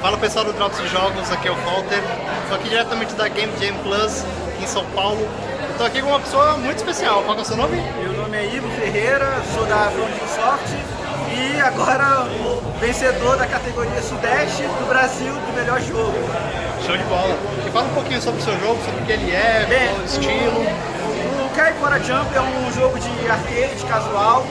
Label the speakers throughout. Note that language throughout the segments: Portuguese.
Speaker 1: Fala pessoal do Drops de Jogos, aqui é o Walter. Estou aqui diretamente da Game Jam Plus, em São Paulo. Estou aqui com uma pessoa muito especial. Qual é o seu nome?
Speaker 2: Meu nome é Ivo Ferreira, sou da Front Soft e agora vencedor da categoria Sudeste do Brasil do melhor jogo.
Speaker 1: Show de bola. E fala um pouquinho sobre o seu jogo, sobre o que ele é, Bem, qual o estilo.
Speaker 2: O Kaipora Jump é um jogo de arcade casual,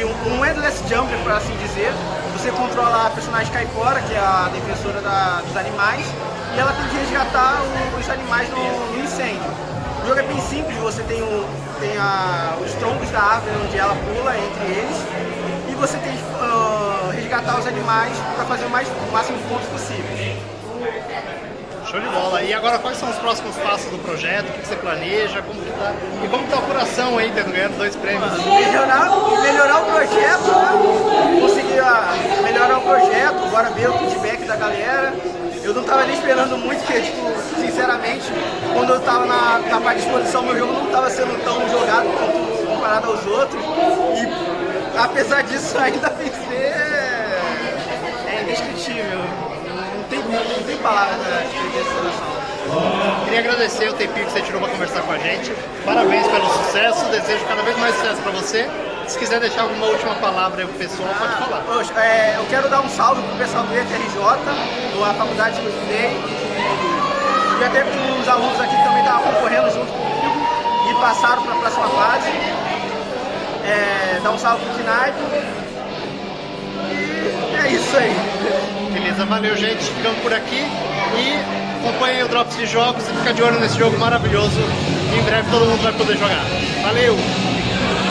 Speaker 2: de um, um endless jumper, por assim dizer. Você controla a personagem Kaipora, que é a defensora da, dos animais, e ela tem que resgatar o, os animais no, no, incêndio. O jogo é bem simples, você tem, o, tem a, os troncos da árvore onde ela pula entre eles, e você tem que uh, resgatar os animais para fazer o, mais, o máximo de pontos possível.
Speaker 1: Show de bola. E agora quais são os próximos passos do projeto? O que você planeja? Como que tá? E como está o coração aí, tendo ganhado dois prêmios?
Speaker 2: Melhorar, melhorar o projeto, né? Conseguir ah, melhorar o agora ver o feedback da galera. Eu não estava nem esperando muito, porque, tipo, sinceramente, quando eu estava na, na parte de exposição, meu jogo não estava sendo tão jogado quanto comparado aos outros. E apesar disso, ainda vencer é indescritível tem, não tem palavras para essa.
Speaker 1: Queria agradecer o tempinho que você tirou para conversar com a gente. Parabéns pelo sucesso, desejo cada vez mais sucesso para você. Se quiser deixar alguma última palavra aí pro pessoal, pode falar.
Speaker 2: Poxa, é, eu quero dar um salve pro pessoal do IFRJ, da faculdade que eu estudei, e até para os alunos aqui que também estavam concorrendo junto comigo e passaram para a próxima fase. É, dar um salve pro Kinai. E é isso aí.
Speaker 1: Beleza, valeu gente, ficamos por aqui e acompanhem o Drops de Jogos e fica de olho nesse jogo maravilhoso. Em breve todo mundo vai poder jogar. Valeu!